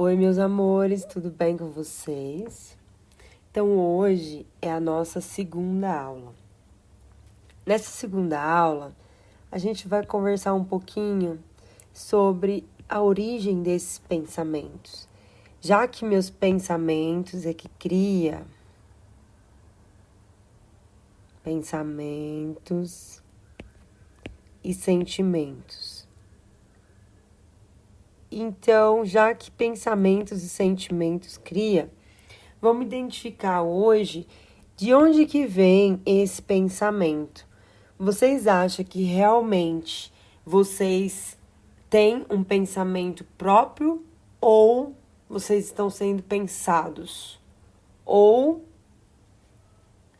Oi, meus amores, tudo bem com vocês? Então, hoje é a nossa segunda aula. Nessa segunda aula, a gente vai conversar um pouquinho sobre a origem desses pensamentos, já que meus pensamentos é que cria pensamentos e sentimentos. Então, já que pensamentos e sentimentos cria, vamos identificar hoje de onde que vem esse pensamento. Vocês acham que realmente vocês têm um pensamento próprio ou vocês estão sendo pensados? Ou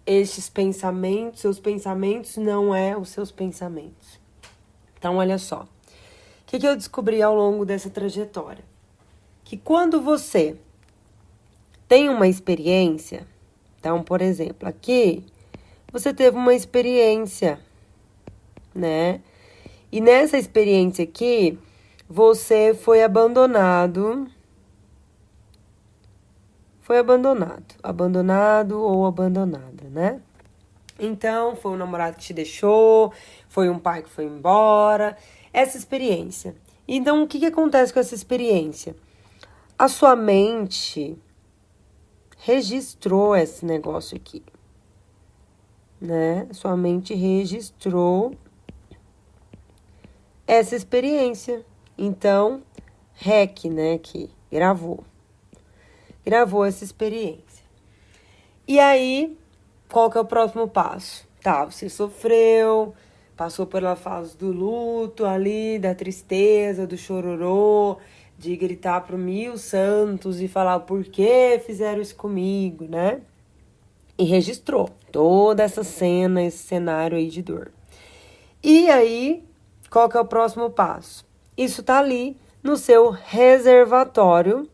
estes pensamentos, seus pensamentos não é os seus pensamentos. Então, olha só que, que eu descobri ao longo dessa trajetória? Que quando você tem uma experiência, então, por exemplo, aqui você teve uma experiência, né? E nessa experiência aqui, você foi abandonado. Foi abandonado. Abandonado ou abandonada, né? Então, foi um namorado que te deixou, foi um pai que foi embora essa experiência. Então, o que, que acontece com essa experiência? A sua mente registrou esse negócio aqui, né? Sua mente registrou essa experiência. Então, REC, né, que gravou. Gravou essa experiência. E aí, qual que é o próximo passo? Tá, você sofreu, passou pela fase do luto ali, da tristeza, do chororô, de gritar pro mil santos e falar por que fizeram isso comigo, né? E registrou toda essa cena, esse cenário aí de dor. E aí, qual que é o próximo passo? Isso tá ali no seu reservatório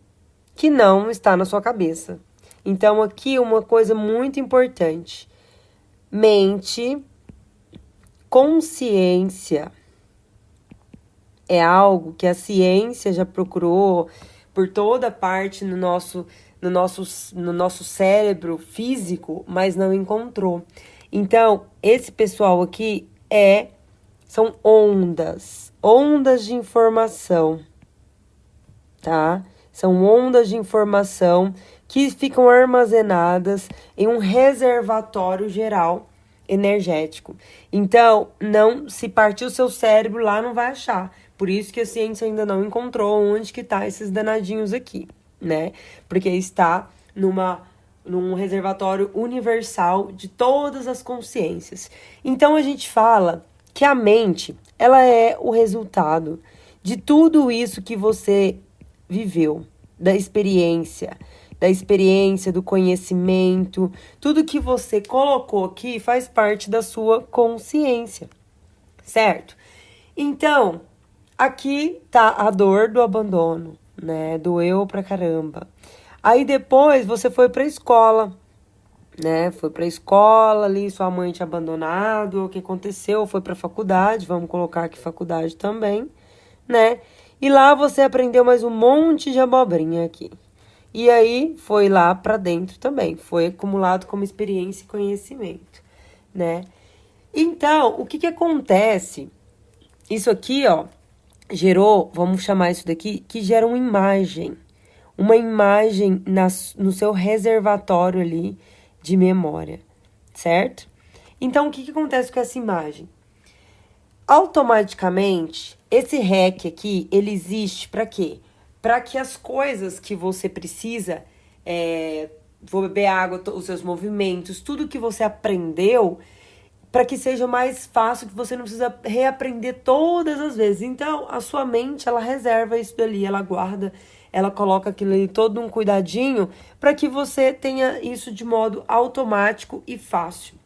que não está na sua cabeça. Então, aqui uma coisa muito importante: mente consciência é algo que a ciência já procurou por toda parte no nosso, no nosso, no nosso cérebro físico, mas não encontrou. Então, esse pessoal aqui é são ondas, ondas de informação, tá? São ondas de informação que ficam armazenadas em um reservatório geral energético. Então, não se partir o seu cérebro lá não vai achar. Por isso que a ciência ainda não encontrou onde que tá esses danadinhos aqui, né? Porque está numa num reservatório universal de todas as consciências. Então a gente fala que a mente, ela é o resultado de tudo isso que você viveu, da experiência, da experiência, do conhecimento, tudo que você colocou aqui faz parte da sua consciência, certo? Então, aqui tá a dor do abandono, né? Doeu pra caramba. Aí depois você foi pra escola, né? Foi pra escola ali, sua mãe te abandonado, o que aconteceu? Foi pra faculdade, vamos colocar aqui faculdade também, né? E lá você aprendeu mais um monte de abobrinha aqui. E aí foi lá para dentro também, foi acumulado como experiência e conhecimento, né? Então, o que que acontece? Isso aqui, ó, gerou, vamos chamar isso daqui, que gera uma imagem. Uma imagem na, no seu reservatório ali de memória, certo? Então, o que, que acontece com essa imagem? Automaticamente, esse REC aqui, ele existe para quê? Para que as coisas que você precisa, é, vou beber água, os seus movimentos, tudo que você aprendeu, para que seja mais fácil, que você não precisa reaprender todas as vezes. Então, a sua mente, ela reserva isso dali, ela guarda, ela coloca aquilo ali todo um cuidadinho para que você tenha isso de modo automático e fácil.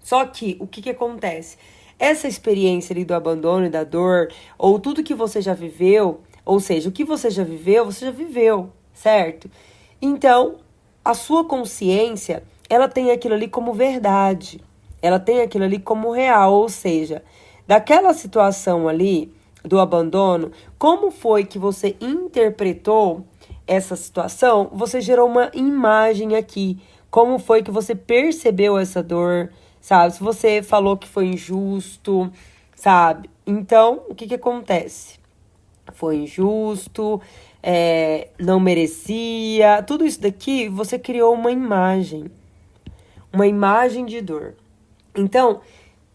Só que o que, que acontece? Essa experiência ali do abandono e da dor, ou tudo que você já viveu, ou seja, o que você já viveu, você já viveu, certo? Então, a sua consciência, ela tem aquilo ali como verdade. Ela tem aquilo ali como real, ou seja, daquela situação ali do abandono, como foi que você interpretou essa situação, você gerou uma imagem aqui. Como foi que você percebeu essa dor, sabe? Se você falou que foi injusto, sabe? Então, o que que acontece? Foi injusto, é, não merecia, tudo isso daqui você criou uma imagem, uma imagem de dor. Então,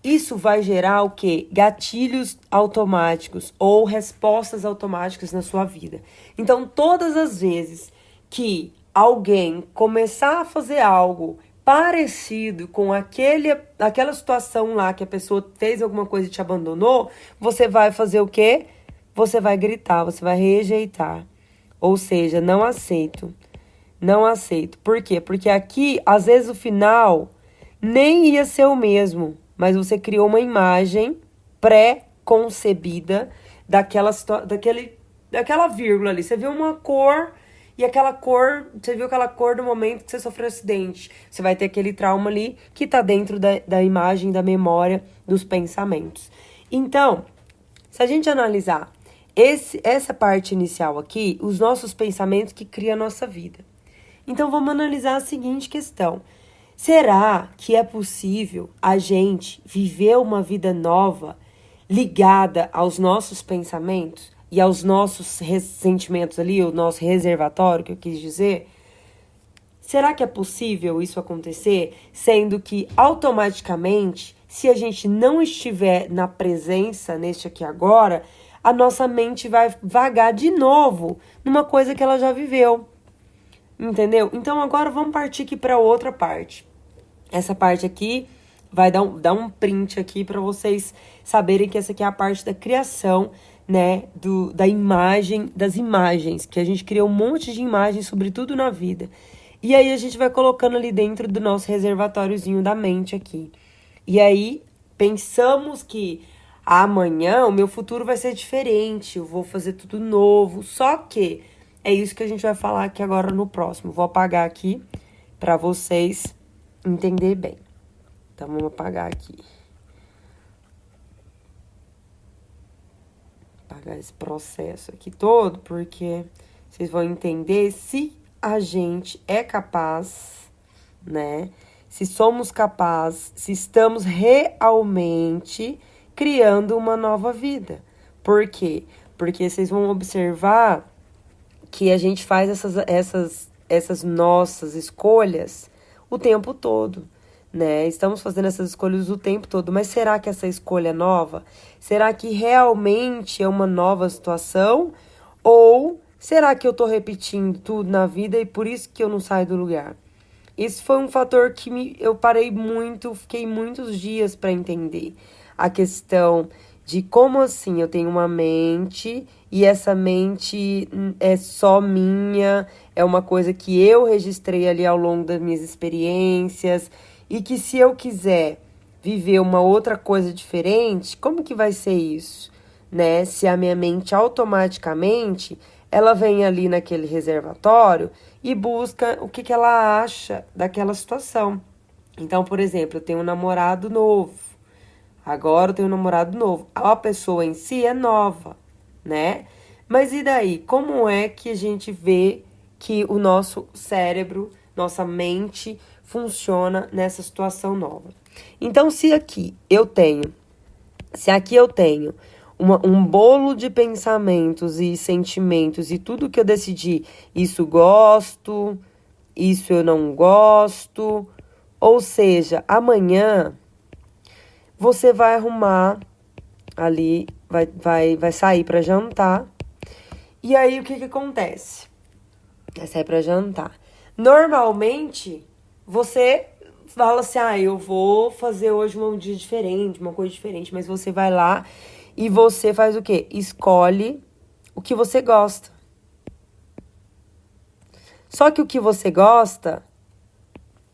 isso vai gerar o que? Gatilhos automáticos ou respostas automáticas na sua vida. Então, todas as vezes que alguém começar a fazer algo parecido com aquele, aquela situação lá que a pessoa fez alguma coisa e te abandonou, você vai fazer o quê? Você vai gritar, você vai rejeitar. Ou seja, não aceito. Não aceito. Por quê? Porque aqui, às vezes, o final nem ia ser o mesmo mas você criou uma imagem pré-concebida daquela, daquele, daquela vírgula ali. Você viu uma cor e aquela cor, você viu aquela cor do momento que você sofreu acidente. Você vai ter aquele trauma ali que está dentro da, da imagem, da memória, dos pensamentos. Então, se a gente analisar esse, essa parte inicial aqui, os nossos pensamentos que criam a nossa vida. Então, vamos analisar a seguinte questão. Será que é possível a gente viver uma vida nova ligada aos nossos pensamentos e aos nossos sentimentos ali, o nosso reservatório, que eu quis dizer? Será que é possível isso acontecer, sendo que automaticamente, se a gente não estiver na presença neste aqui agora, a nossa mente vai vagar de novo numa coisa que ela já viveu. Entendeu? Então agora vamos partir aqui para outra parte. Essa parte aqui vai dar um, dar um print aqui para vocês saberem que essa aqui é a parte da criação, né, do, da imagem, das imagens, que a gente cria um monte de imagens sobre tudo na vida. E aí a gente vai colocando ali dentro do nosso reservatóriozinho da mente aqui. E aí pensamos que amanhã o meu futuro vai ser diferente, eu vou fazer tudo novo. Só que é isso que a gente vai falar aqui agora no próximo. Vou apagar aqui para vocês entender bem. Então, vamos apagar aqui. Apagar esse processo aqui todo, porque vocês vão entender se a gente é capaz, né? Se somos capazes, se estamos realmente criando uma nova vida. Por quê? Porque vocês vão observar que a gente faz essas, essas, essas nossas escolhas o tempo todo, né? Estamos fazendo essas escolhas o tempo todo, mas será que essa escolha é nova? Será que realmente é uma nova situação? Ou será que eu tô repetindo tudo na vida e por isso que eu não saio do lugar? Esse foi um fator que me, eu parei muito, fiquei muitos dias para entender a questão de como assim eu tenho uma mente e essa mente é só minha, é uma coisa que eu registrei ali ao longo das minhas experiências e que se eu quiser viver uma outra coisa diferente, como que vai ser isso, né? Se a minha mente automaticamente ela vem ali naquele reservatório e busca o que, que ela acha daquela situação. Então, por exemplo, eu tenho um namorado novo. Agora eu tenho um namorado novo. A pessoa em si é nova, né? Mas e daí? Como é que a gente vê que o nosso cérebro, nossa mente funciona nessa situação nova? Então, se aqui eu tenho, se aqui eu tenho uma, um bolo de pensamentos e sentimentos e tudo que eu decidi, isso gosto, isso eu não gosto, ou seja, amanhã você vai arrumar ali, vai, vai, vai sair para jantar. E aí o que que acontece? Vai sair para jantar. Normalmente, você fala assim: "Ah, eu vou fazer hoje um dia diferente, uma coisa diferente", mas você vai lá e você faz o quê? Escolhe o que você gosta. Só que o que você gosta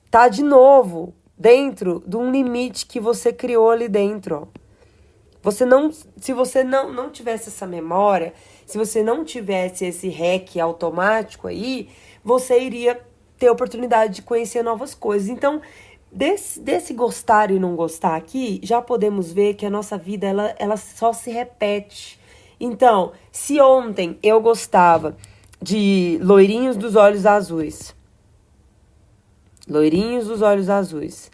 tá de novo dentro de um limite que você criou ali dentro. Você não, se você não, não tivesse essa memória, se você não tivesse esse rec automático aí, você iria ter oportunidade de conhecer novas coisas. Então, desse, desse gostar e não gostar aqui, já podemos ver que a nossa vida ela, ela só se repete. Então, se ontem eu gostava de loirinhos dos olhos azuis. Loirinhos dos olhos azuis.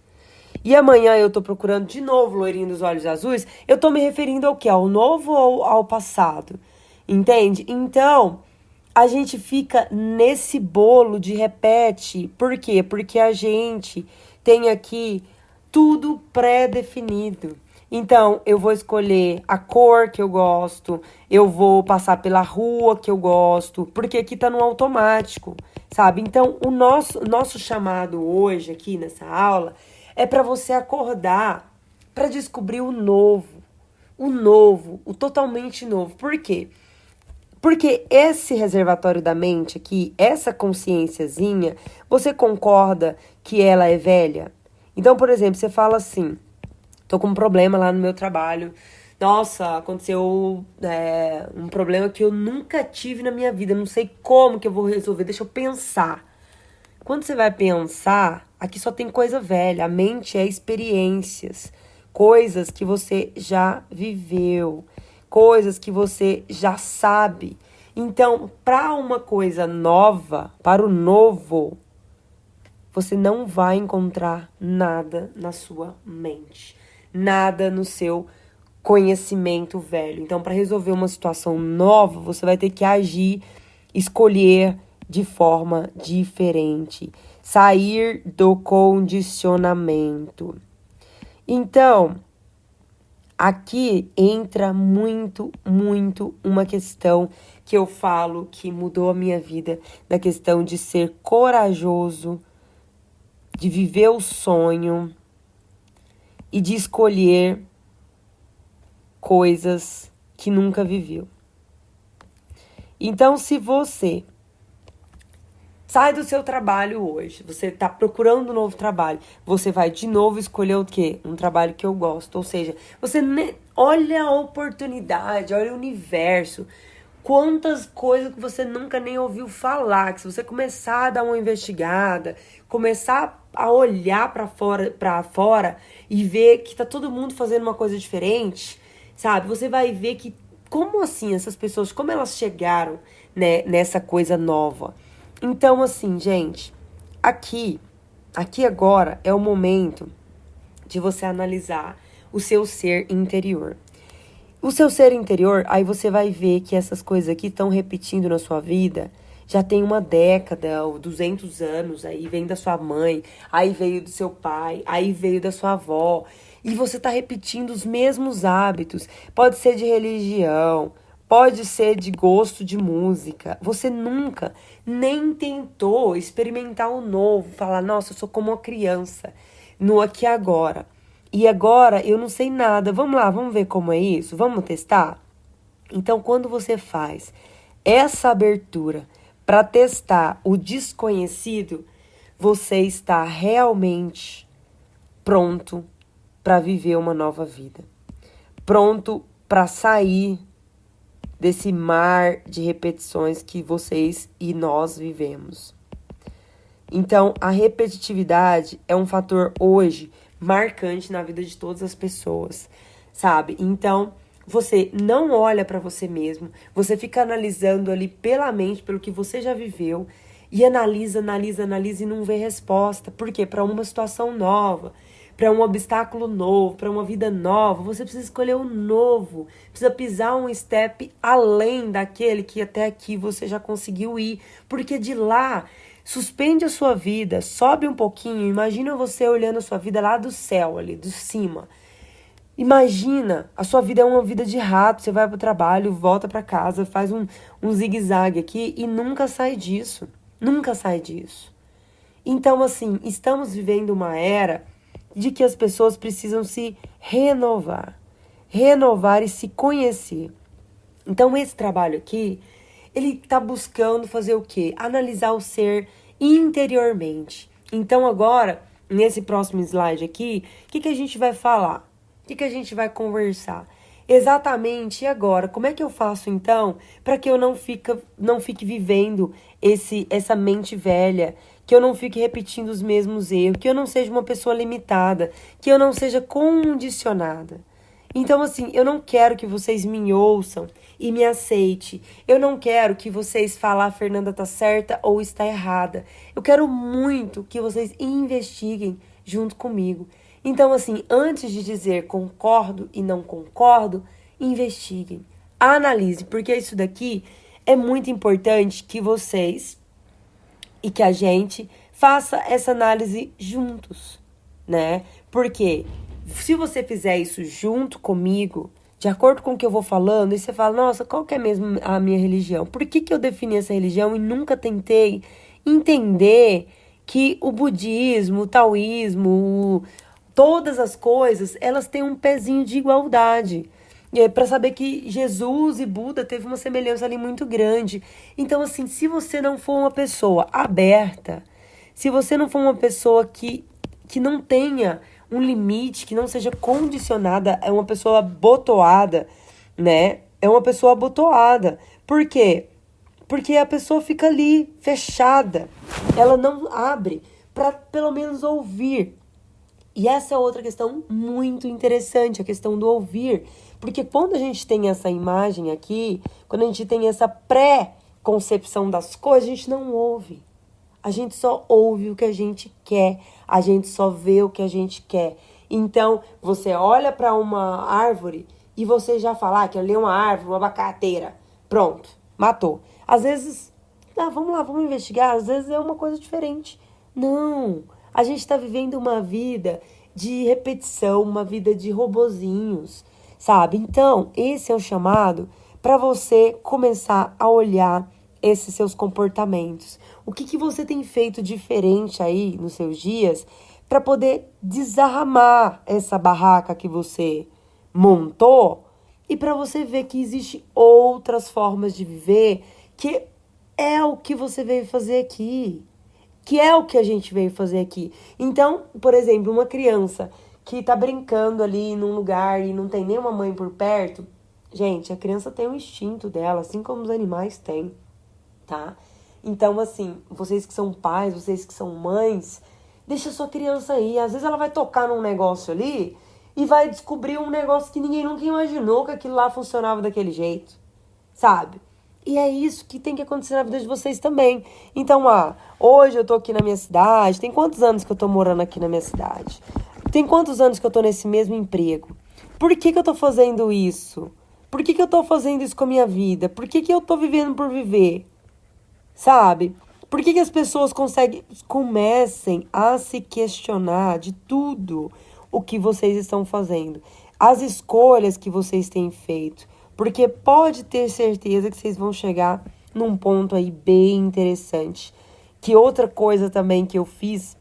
E amanhã eu tô procurando de novo loirinho dos olhos azuis. Eu tô me referindo ao que? Ao novo ou ao passado? Entende? Então, a gente fica nesse bolo de repete. Por quê? Porque a gente tem aqui tudo pré-definido. Então, eu vou escolher a cor que eu gosto, eu vou passar pela rua que eu gosto, porque aqui tá no automático, sabe? Então, o nosso, nosso chamado hoje aqui nessa aula é para você acordar para descobrir o novo, o novo, o totalmente novo. Por quê? Porque esse reservatório da mente aqui, essa consciênciazinha, você concorda que ela é velha? Então, por exemplo, você fala assim: tô com um problema lá no meu trabalho. Nossa, aconteceu é, um problema que eu nunca tive na minha vida. Não sei como que eu vou resolver. Deixa eu pensar. Quando você vai pensar, aqui só tem coisa velha. A mente é experiências, coisas que você já viveu, coisas que você já sabe. Então, para uma coisa nova, para o novo, você não vai encontrar nada na sua mente, nada no seu conhecimento velho. Então, para resolver uma situação nova, você vai ter que agir, escolher de forma diferente, sair do condicionamento. Então, aqui entra muito, muito uma questão que eu falo que mudou a minha vida, na questão de ser corajoso de viver o sonho e de escolher coisas que nunca viveu. Então, se você sai do seu trabalho hoje, você está procurando um novo trabalho, você vai de novo escolher o quê? Um trabalho que eu gosto. Ou seja, você olha a oportunidade, olha o universo. Quantas coisas que você nunca nem ouviu falar, que se você começar a dar uma investigada, começar a olhar para fora, para fora e ver que tá todo mundo fazendo uma coisa diferente, sabe? Você vai ver que como assim essas pessoas, como elas chegaram, né, nessa coisa nova. Então assim, gente, aqui, aqui agora é o momento de você analisar o seu ser interior. O seu ser interior, aí você vai ver que essas coisas aqui estão repetindo na sua vida já tem uma década ou 200 anos, aí vem da sua mãe, aí veio do seu pai, aí veio da sua avó, e você está repetindo os mesmos hábitos. Pode ser de religião, pode ser de gosto de música. Você nunca nem tentou experimentar o novo, falar, nossa, eu sou como uma criança, no aqui e agora. E agora eu não sei nada. Vamos lá, vamos ver como é isso? Vamos testar? Então, quando você faz essa abertura para testar o desconhecido, você está realmente pronto para viver uma nova vida. Pronto para sair desse mar de repetições que vocês e nós vivemos. Então, a repetitividade é um fator hoje marcante na vida de todas as pessoas, sabe? Então, você não olha para você mesmo, você fica analisando ali pela mente, pelo que você já viveu, e analisa, analisa, analisa e não vê resposta. Por quê? Para uma situação nova, para um obstáculo novo, para uma vida nova, você precisa escolher o novo, precisa pisar um step além daquele que até aqui você já conseguiu ir, porque de lá suspende a sua vida, sobe um pouquinho, imagina você olhando a sua vida lá do céu ali, do cima. Imagina, a sua vida é uma vida de rato, você vai para o trabalho, volta para casa, faz um, um zigue-zague aqui e nunca sai disso. Nunca sai disso. Então, assim, estamos vivendo uma era de que as pessoas precisam se renovar, renovar e se conhecer. Então, esse trabalho aqui, ele está buscando fazer o quê? Analisar o ser interiormente. Então, agora, nesse próximo slide aqui, o que, que a gente vai falar? que, que a gente vai conversar? Exatamente, e agora? Como é que eu faço então para que eu não, fica, não fique vivendo esse essa mente velha, que eu não fique repetindo os mesmos erros, que eu não seja uma pessoa limitada, que eu não seja condicionada? Então, assim, eu não quero que vocês me ouçam e me aceite. Eu não quero que vocês falem a Fernanda tá certa ou está errada. Eu quero muito que vocês investiguem junto comigo. Então, assim, antes de dizer concordo e não concordo, investiguem, analise, porque isso daqui é muito importante que vocês e que a gente faça essa análise juntos, né? Porque se você fizer isso junto comigo, de acordo com o que eu vou falando, e você fala, nossa, qual que é mesmo a minha religião? Por que, que eu defini essa religião e nunca tentei entender que o budismo, o taoísmo, todas as coisas, elas têm um pezinho de igualdade. É para saber que Jesus e Buda teve uma semelhança ali muito grande. Então, assim, se você não for uma pessoa aberta, se você não for uma pessoa que, que não tenha um limite, que não seja condicionada, é uma pessoa botoada, né? É uma pessoa botoada. Por quê? Porque a pessoa fica ali fechada. Ela não abre para pelo menos ouvir. E essa é outra questão muito interessante, a questão do ouvir. Porque quando a gente tem essa imagem aqui, quando a gente tem essa pré-concepção das coisas, a gente não ouve. A gente só ouve o que a gente quer, a gente só vê o que a gente quer. Então, você olha para uma árvore e você já fala ah, que ali é uma árvore, uma abacateira. Pronto, matou. Às vezes, ah, vamos lá, vamos investigar. Às vezes é uma coisa diferente. Não, a gente está vivendo uma vida de repetição, uma vida de robozinhos, sabe? Então, esse é o chamado para você começar a olhar esses seus comportamentos. O que, que você tem feito diferente aí nos seus dias para poder desarmar essa barraca que você montou e para você ver que existe outras formas de viver que é o que você veio fazer aqui, que é o que a gente veio fazer aqui. Então, por exemplo, uma criança que tá brincando ali num lugar e não tem nenhuma mãe por perto, gente, a criança tem um instinto dela, assim como os animais têm tá? Então, assim, vocês que são pais, vocês que são mães, deixa sua criança aí. Às vezes ela vai tocar num negócio ali e vai descobrir um negócio que ninguém nunca imaginou que aquilo lá funcionava daquele jeito, sabe? E é isso que tem que acontecer na vida de vocês também. Então, ah, hoje eu tô aqui na minha cidade. Tem quantos anos que eu tô morando aqui na minha cidade? Tem quantos anos que eu tô nesse mesmo emprego? Por que, que eu tô fazendo isso? Por que, que eu tô fazendo isso com a minha vida? Por que, que eu tô vivendo por viver? Sabe? Por que, que as pessoas conseguem, comecem a se questionar de tudo o que vocês estão fazendo? As escolhas que vocês têm feito. Porque pode ter certeza que vocês vão chegar num ponto aí bem interessante. Que outra coisa também que eu fiz,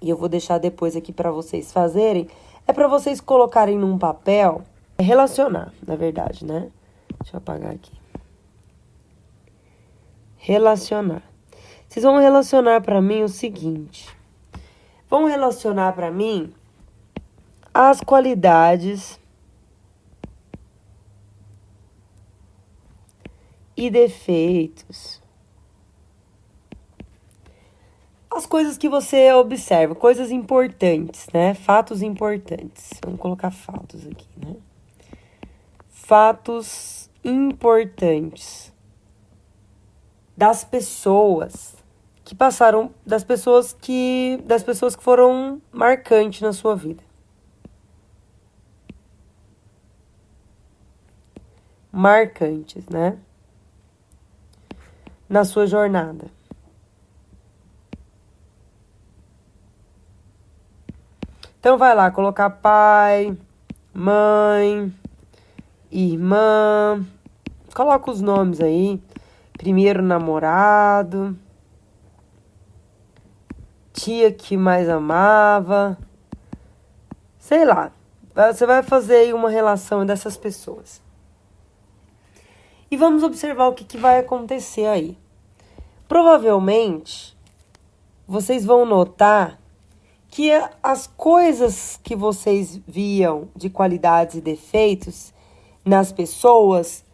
e eu vou deixar depois aqui para vocês fazerem, é para vocês colocarem num papel, relacionar, na verdade, né? Deixa eu apagar aqui relacionar. Vocês vão relacionar para mim o seguinte: vão relacionar para mim as qualidades e defeitos. As coisas que você observa, coisas importantes, né? Fatos importantes. Vamos colocar fatos aqui, né? Fatos importantes das pessoas que passaram, das pessoas que, das pessoas que foram marcantes na sua vida. Marcantes, né? Na sua jornada. Então vai lá colocar pai, mãe, irmã, coloca os nomes aí primeiro namorado, tia que mais amava, sei lá. Você vai fazer aí uma relação dessas pessoas. E vamos observar o que, que vai acontecer aí. Provavelmente, vocês vão notar que as coisas que vocês viam de qualidades e defeitos nas pessoas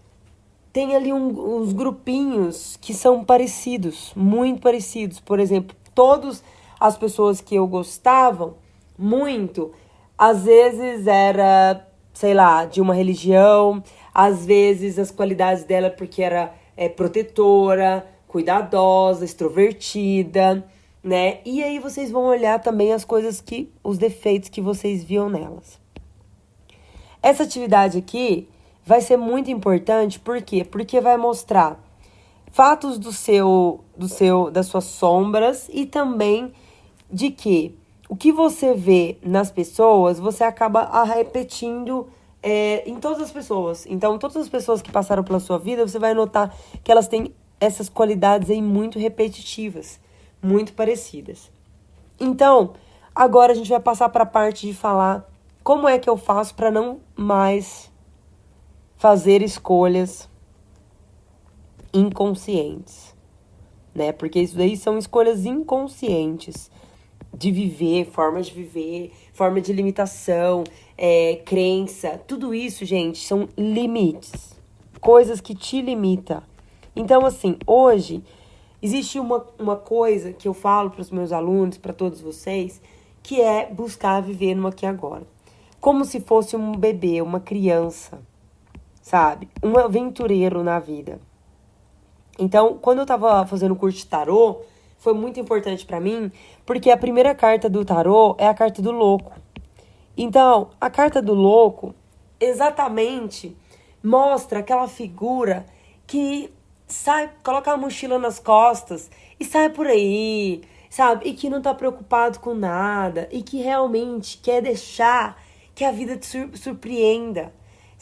tem ali um, uns grupinhos que são parecidos, muito parecidos. Por exemplo, todas as pessoas que eu gostava muito, às vezes era sei lá, de uma religião, às vezes as qualidades dela porque era é, protetora, cuidadosa, extrovertida, né? E aí vocês vão olhar também as coisas que, os defeitos que vocês viam nelas. Essa atividade aqui vai ser muito importante, por quê? Porque vai mostrar fatos do seu, do seu, das suas sombras e também de que o que você vê nas pessoas, você acaba repetindo é, em todas as pessoas. Então, todas as pessoas que passaram pela sua vida, você vai notar que elas têm essas qualidades aí muito repetitivas, muito parecidas. Então, agora a gente vai passar para a parte de falar como é que eu faço para não mais fazer escolhas inconscientes, né? Porque isso daí são escolhas inconscientes de viver, formas de viver, forma de limitação, é, crença, tudo isso, gente, são limites, coisas que te limitam. Então, assim, hoje existe uma, uma coisa que eu falo para os meus alunos, para todos vocês, que é buscar viver no aqui e agora. Como se fosse um bebê, uma criança, sabe? Um aventureiro na vida. Então, quando eu estava fazendo o curso de tarô, foi muito importante para mim, porque a primeira carta do tarô é a carta do louco. Então, a carta do louco exatamente mostra aquela figura que sai, coloca a mochila nas costas e sai por aí, sabe? E que não tá preocupado com nada e que realmente quer deixar que a vida te surpreenda,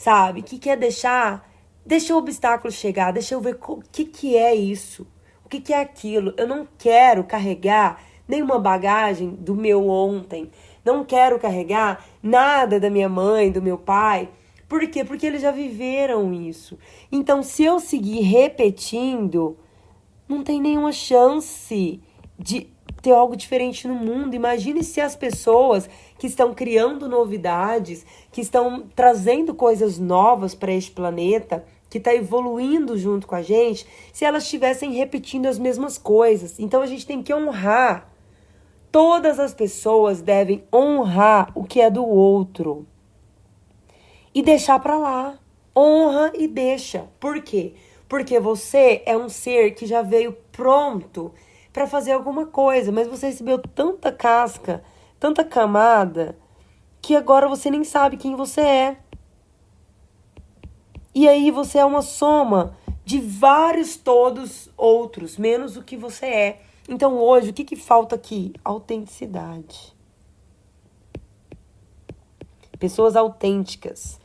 sabe? Que quer deixar, deixa o obstáculo chegar, deixa eu ver o que que é isso que, que é aquilo? Eu não quero carregar nenhuma bagagem do meu ontem. Não quero carregar nada da minha mãe, do meu pai. Por quê? Porque eles já viveram isso. Então, se eu seguir repetindo, não tem nenhuma chance de ter algo diferente no mundo. Imagine se as pessoas que estão criando novidades, que estão trazendo coisas novas para este planeta, que está evoluindo junto com a gente, se elas estivessem repetindo as mesmas coisas. Então a gente tem que honrar. Todas as pessoas devem honrar o que é do outro e deixar para lá. Honra e deixa. Por quê? Porque você é um ser que já veio pronto para fazer alguma coisa, mas você recebeu tanta casca, tanta camada, que agora você nem sabe quem você é. E aí você é uma soma de vários todos outros, menos o que você é. Então hoje, o que, que falta aqui? Autenticidade. Pessoas autênticas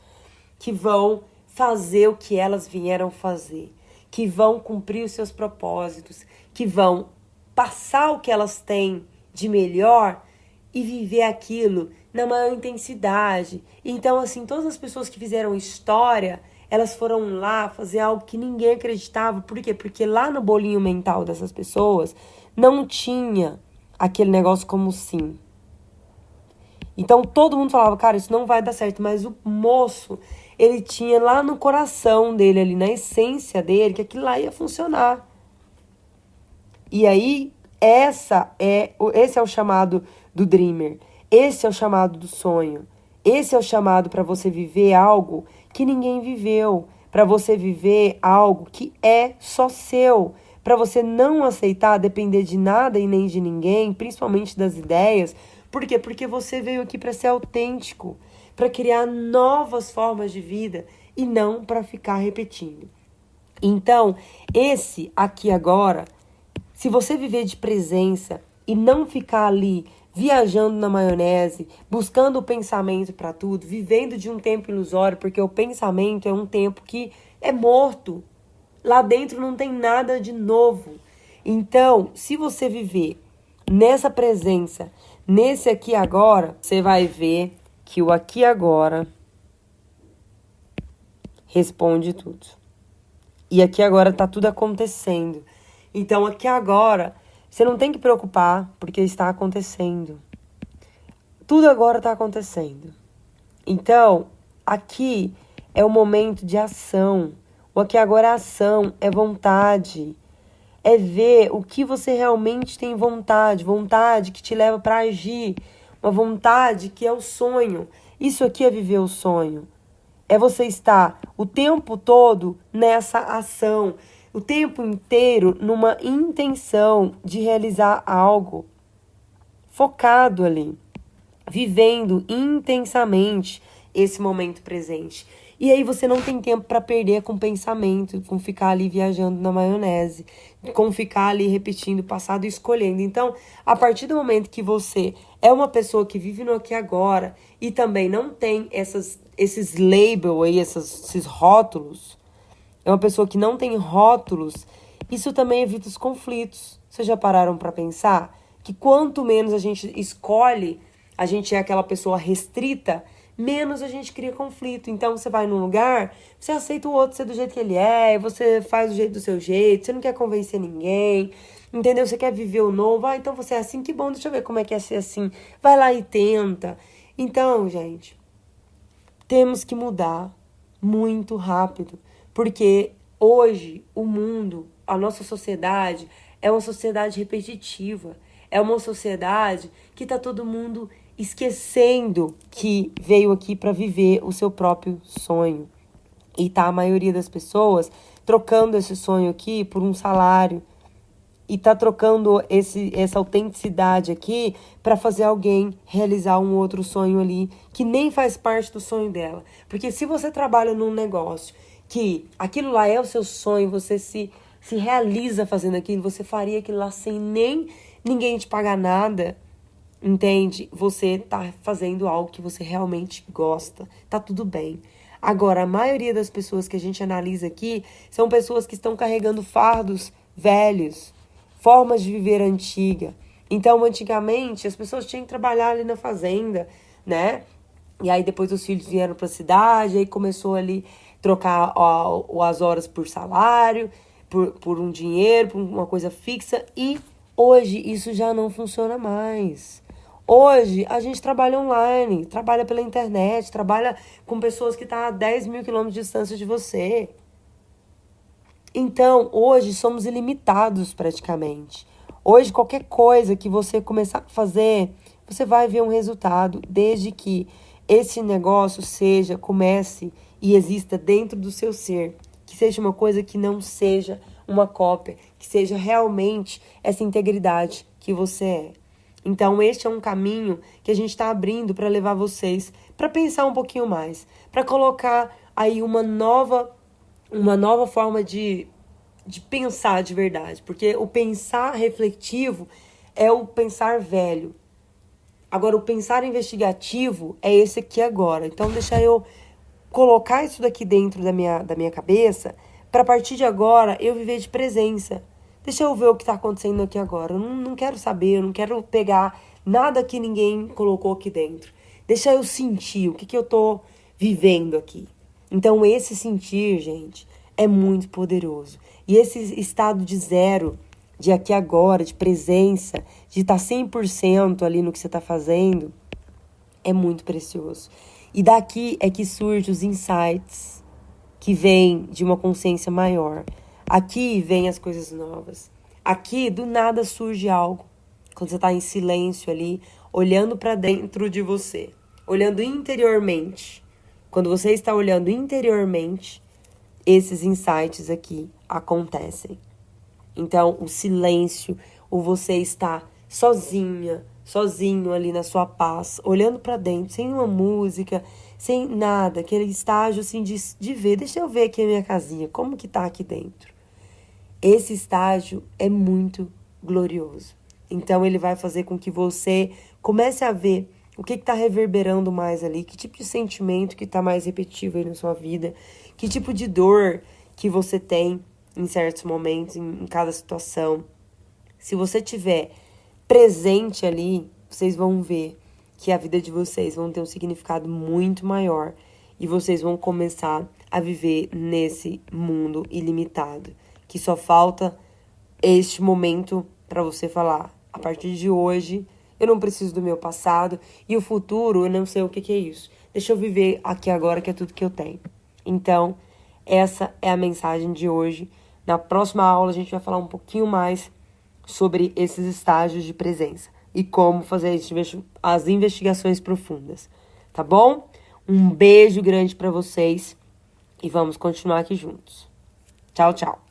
que vão fazer o que elas vieram fazer, que vão cumprir os seus propósitos, que vão passar o que elas têm de melhor e viver aquilo na maior intensidade. Então, assim, todas as pessoas que fizeram história elas foram lá fazer algo que ninguém acreditava. Por quê? Porque lá no bolinho mental dessas pessoas não tinha aquele negócio como sim. Então todo mundo falava, cara, isso não vai dar certo. Mas o moço, ele tinha lá no coração dele, ali na essência dele, que aquilo lá ia funcionar. E aí, essa é, esse é o chamado do dreamer. Esse é o chamado do sonho. Esse é o chamado para você viver algo que ninguém viveu, para você viver algo que é só seu, para você não aceitar depender de nada e nem de ninguém, principalmente das ideias. Por quê? Porque você veio aqui para ser autêntico, para criar novas formas de vida e não para ficar repetindo. Então, esse aqui agora, se você viver de presença e não ficar ali viajando na maionese, buscando o pensamento para tudo, vivendo de um tempo ilusório, porque o pensamento é um tempo que é morto. Lá dentro não tem nada de novo. Então, se você viver nessa presença, nesse aqui agora, você vai ver que o aqui agora responde tudo. E aqui agora tá tudo acontecendo. Então, aqui agora você não tem que preocupar, porque está acontecendo. Tudo agora está acontecendo. Então, aqui é o momento de ação. O aqui agora é ação, é vontade. É ver o que você realmente tem vontade, vontade que te leva para agir, uma vontade que é o sonho. Isso aqui é viver o sonho. É você estar o tempo todo nessa ação, o tempo inteiro numa intenção de realizar algo focado ali, vivendo intensamente esse momento presente. E aí você não tem tempo para perder com pensamento, com ficar ali viajando na maionese, com ficar ali repetindo o passado e escolhendo. Então, a partir do momento que você é uma pessoa que vive no aqui e agora e também não tem essas, esses labels aí, essas, esses rótulos, é uma pessoa que não tem rótulos, isso também evita os conflitos. Vocês já pararam para pensar que quanto menos a gente escolhe, a gente é aquela pessoa restrita, menos a gente cria conflito. Então você vai num lugar, você aceita o outro ser do jeito que ele é, você faz do jeito do seu jeito, você não quer convencer ninguém. Entendeu? Você quer viver o novo. Ah, então você é assim, que bom, deixa eu ver como é que é ser assim. Vai lá e tenta. Então, gente, temos que mudar muito rápido, porque hoje o mundo, a nossa sociedade é uma sociedade repetitiva. É uma sociedade que tá todo mundo esquecendo que veio aqui para viver o seu próprio sonho. E tá a maioria das pessoas trocando esse sonho aqui por um salário e tá trocando esse, essa autenticidade aqui para fazer alguém realizar um outro sonho ali que nem faz parte do sonho dela. Porque se você trabalha num negócio que aquilo lá é o seu sonho, você se, se realiza fazendo aquilo, você faria aquilo lá sem nem ninguém te pagar nada, Entende? Você tá fazendo algo que você realmente gosta. Tá tudo bem. Agora, a maioria das pessoas que a gente analisa aqui são pessoas que estão carregando fardos velhos, formas de viver antiga. Então, antigamente, as pessoas tinham que trabalhar ali na fazenda, né? E aí depois os filhos vieram para a cidade, aí começou ali trocar ó, as horas por salário, por, por um dinheiro, por uma coisa fixa. E hoje isso já não funciona mais. Hoje a gente trabalha online, trabalha pela internet, trabalha com pessoas que estão tá a 10 mil quilômetros de distância de você. Então, hoje somos ilimitados praticamente. Hoje, qualquer coisa que você começar a fazer, você vai ver um resultado, desde que esse negócio seja, comece e exista dentro do seu ser. Que seja uma coisa que não seja uma cópia, que seja realmente essa integridade que você é. Então, este é um caminho que a gente está abrindo para levar vocês para pensar um pouquinho mais, para colocar aí uma nova, uma nova forma de, de pensar de verdade, porque o pensar refletivo é o pensar velho. Agora, o pensar investigativo é esse aqui agora. Então, deixa eu colocar isso daqui dentro da minha, da minha cabeça para partir de agora eu viver de presença. Deixa eu ver o que está acontecendo aqui agora. Eu não, não quero saber, eu não quero pegar nada que ninguém colocou aqui dentro. Deixa eu sentir o que, que eu estou vivendo aqui. Então, esse sentir, gente, é muito poderoso. E esse estado de zero, de aqui agora, de presença, de estar tá 100% ali no que você está fazendo, é muito precioso. E daqui é que surgem os insights que vêm de uma consciência maior. Aqui vem as coisas novas. Aqui do nada surge algo. Quando você está em silêncio ali, olhando para dentro de você, olhando interiormente. Quando você está olhando interiormente, esses insights aqui acontecem. Então, o silêncio, o você estar sozinha, sozinho ali na sua paz, olhando para dentro, sem uma música, sem nada, aquele estágio assim de, de ver, deixa eu ver aqui a minha casinha, como que tá aqui dentro. Esse estágio é muito glorioso. Então ele vai fazer com que você comece a ver o que está reverberando mais ali, que tipo de sentimento que está mais repetitivo aí na sua vida, que tipo de dor que você tem em certos momentos, em, em cada situação. Se você tiver presente ali, vocês vão ver que a vida de vocês vão ter um significado muito maior e vocês vão começar a viver nesse mundo ilimitado que só falta este momento para você falar. A partir de hoje, eu não preciso do meu passado e o futuro, eu não sei o que, que é isso. Deixa eu viver aqui agora, que é tudo que eu tenho. Então, essa é a mensagem de hoje. Na próxima aula, a gente vai falar um pouquinho mais sobre esses estágios de presença e como fazer as investigações profundas. Tá bom? Um beijo grande para vocês e vamos continuar aqui juntos. Tchau, tchau.